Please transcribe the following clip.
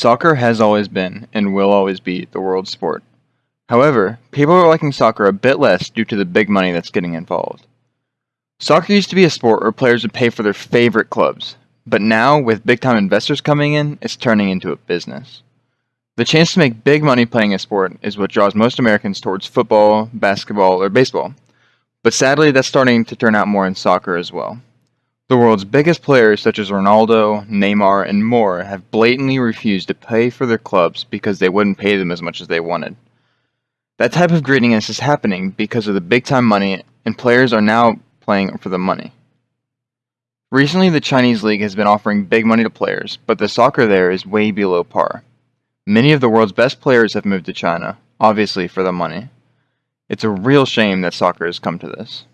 Soccer has always been, and will always be, the world's sport. However, people are liking soccer a bit less due to the big money that's getting involved. Soccer used to be a sport where players would pay for their favorite clubs, but now, with big time investors coming in, it's turning into a business. The chance to make big money playing a sport is what draws most Americans towards football, basketball, or baseball, but sadly, that's starting to turn out more in soccer as well. The world's biggest players, such as Ronaldo, Neymar, and more, have blatantly refused to pay for their clubs because they wouldn't pay them as much as they wanted. That type of greediness is happening because of the big time money, and players are now playing for the money. Recently, the Chinese league has been offering big money to players, but the soccer there is way below par. Many of the world's best players have moved to China, obviously for the money. It's a real shame that soccer has come to this.